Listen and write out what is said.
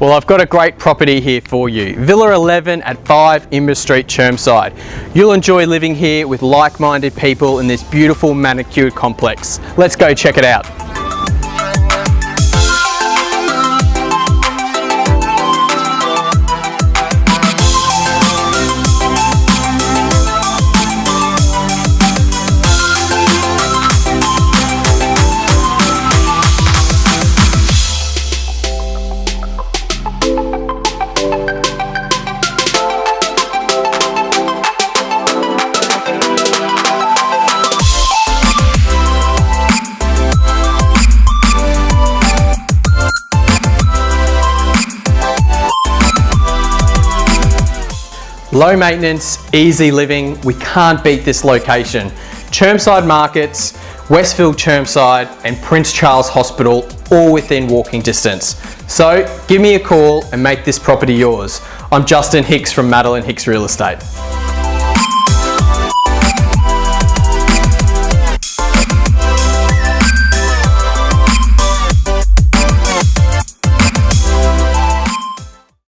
Well, I've got a great property here for you. Villa 11 at 5 Imber Street, Chermside. You'll enjoy living here with like-minded people in this beautiful manicured complex. Let's go check it out. Low maintenance, easy living, we can't beat this location. Chermside Markets, Westfield Chermside and Prince Charles Hospital all within walking distance. So give me a call and make this property yours. I'm Justin Hicks from Madeline Hicks Real Estate.